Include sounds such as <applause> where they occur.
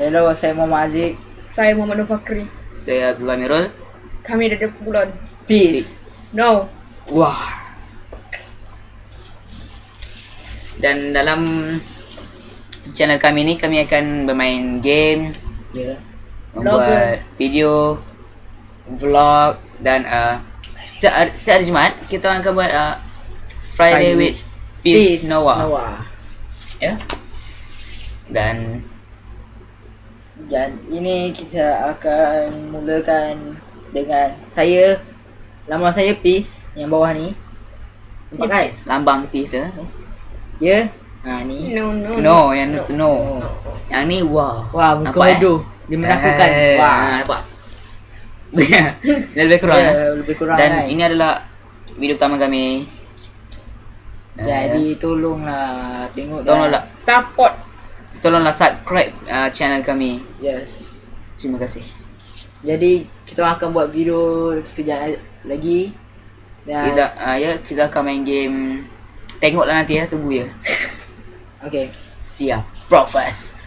Hello, saya Muhammad Aziz. Saya Muhammad Fakri. Saya Abdullah Mirul. Kami dari Bulan. Peace. No. Wah. Dan dalam channel kami ni kami akan bermain game, Ya. membuat video, vlog dan uh, setiap hari, setiap hari Jumaat kita akan buat uh, Friday, Friday with Peace, Noah. Noah. Ya. Dan Dan ini kita akan mulakan dengan saya Nama saya Peace yang bawah ni. Nampak kan? lambang peace ya. Ya. Ha ni. No, no. No, yang no. no. Yang ni wah. Wah, muka Nampak, eh? bodoh. Dia menakutkan. Eh, Wah. ah, nampak. <laughs> Lebih kurang. Ya, eh. lebih kurang Dan kan? ini adalah video pertama kami. Jadi tolonglah tengok Tolonglah. Support. Tolonglah subscribe uh, channel kami. Yes. Terima kasih. Jadi kita akan buat video sekejap lagi. Dan Kita uh, ya kita akan main game. Tengoklah nanti ya, tunggu ya. Okay. Siap. Profes. Meow.